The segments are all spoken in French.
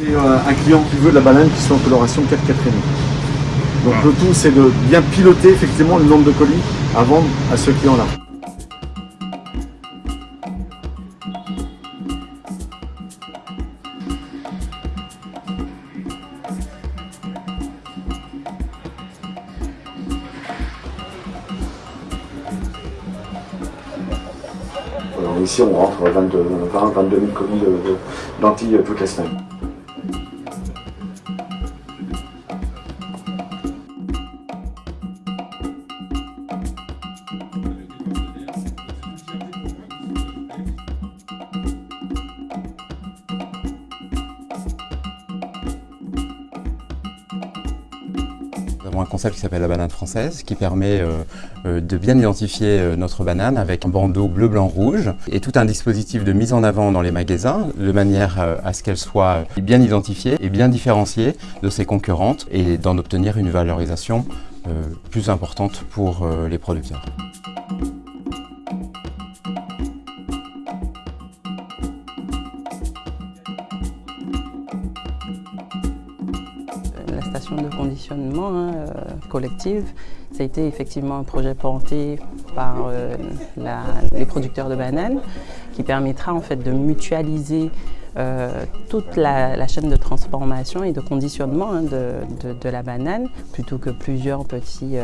Et euh, un client qui veut de la banane qui soit en coloration 4 4 Donc Ah. le tout c'est de bien piloter effectivement le nombre de colis à vendre à ce client-là. Ici on rentre 22, 20, 22 000 colis lentilles euh, toutes les semaines. Nous avons un concept qui s'appelle la banane française qui permet euh, euh, de bien identifier euh, notre banane avec un bandeau bleu, blanc, rouge et tout un dispositif de mise en avant dans les magasins de manière à ce qu'elle soit bien identifiée et bien différenciée de ses concurrentes et d'en obtenir une valorisation plus importante pour les producteurs. De conditionnement hein, euh, collective, ça a été effectivement un projet porté par euh, les producteurs de bananes qui permettra en fait de mutualiser euh, toute la, chaîne de transformation et de conditionnement hein, de, la banane plutôt que plusieurs petites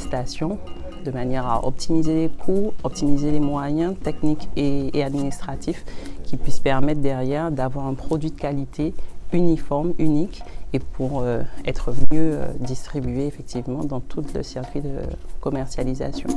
stations de manière à optimiser les coûts, optimiser les moyens techniques et administratifs qui puissent permettre derrière d'avoir un produit de qualité uniforme, unique et pour euh, être mieux euh, distribué effectivement dans tout le circuit de commercialisation.